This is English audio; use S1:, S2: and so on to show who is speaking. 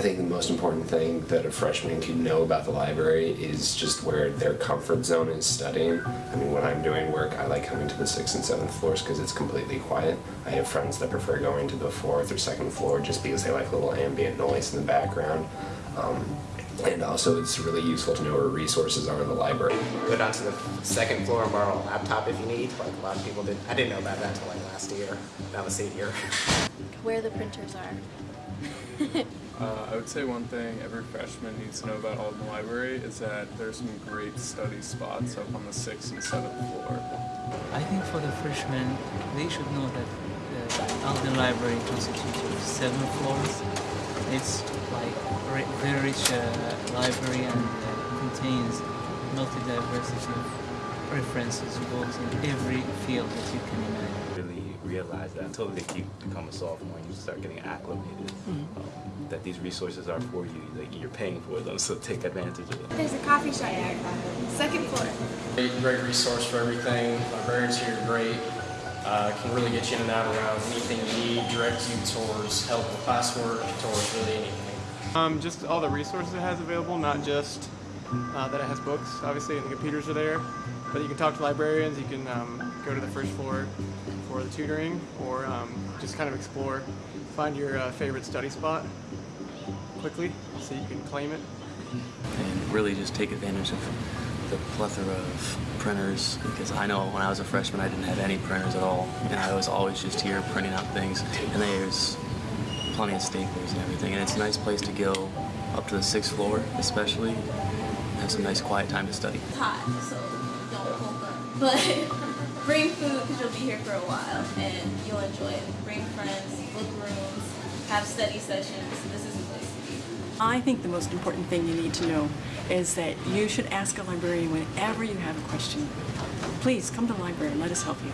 S1: I think the most important thing that a freshman can know about the library is just where their comfort zone is studying. I mean, when I'm doing work, I like coming to the sixth and seventh floors because it's completely quiet. I have friends that prefer going to the fourth or second floor just because they like a little ambient noise in the background. Um, and also, it's really useful to know where resources are in the library.
S2: Go down to the second floor and borrow a laptop if you need, like a lot of people did. I didn't know about that until like last year. That was eight year.
S3: Where the printers are.
S4: Uh, I would say one thing every freshman needs to know about Alden Library is that there's some great study spots up on the sixth and seventh floor.
S5: I think for the freshmen, they should know that the Alden Library constitutes of seven floors. It's like a very rich uh, library and uh, contains multi-diversity of references, books in every field that you can imagine.
S6: really realize that until they keep become a sophomore and you start getting acclimated um, that these resources are for you like you're paying for them so take advantage of them
S7: There's a coffee shop here. Second floor.
S8: Great, great resource for everything. Librarians here are great. Uh, can really get you in and out around anything you need, direct you towards help with classwork, towards really anything.
S9: Um, just all the resources it has available, not just uh, that it has books, obviously, and the computers are there. But you can talk to librarians, you can um, go to the first floor for the tutoring, or um, just kind of explore, find your uh, favorite study spot quickly so you can claim it.
S10: and really just take advantage of the plethora of printers because I know when I was a freshman I didn't have any printers at all and I was always just here printing out things and there's plenty of staplers and everything and it's a nice place to go up to the sixth floor especially have some nice quiet time to study.
S3: It's hot, so don't up. But bring food because you'll be here for a while and you'll enjoy it. Bring friends, book rooms, have study sessions. This is a place.
S11: I think the most important thing you need to know is that you should ask a librarian whenever you have a question. Please come to the library and let us help you.